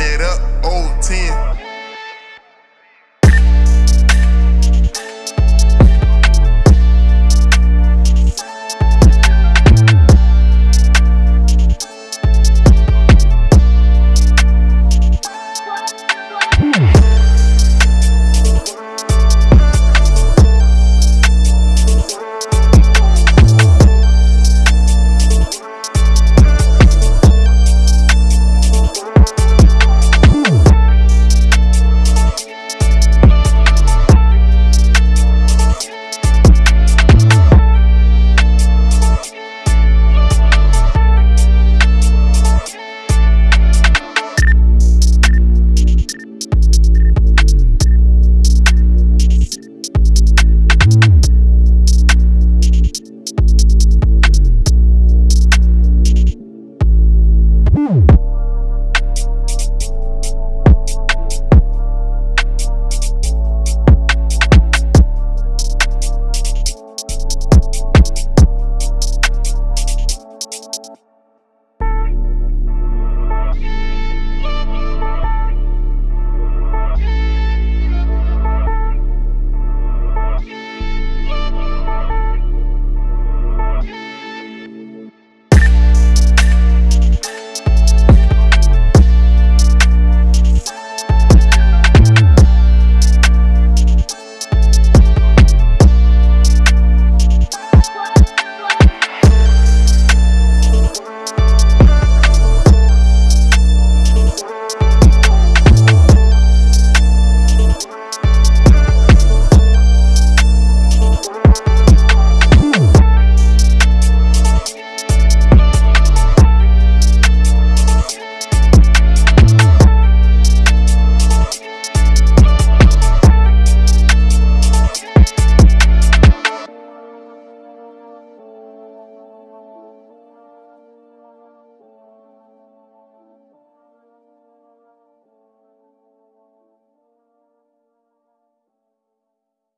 it up, old 10.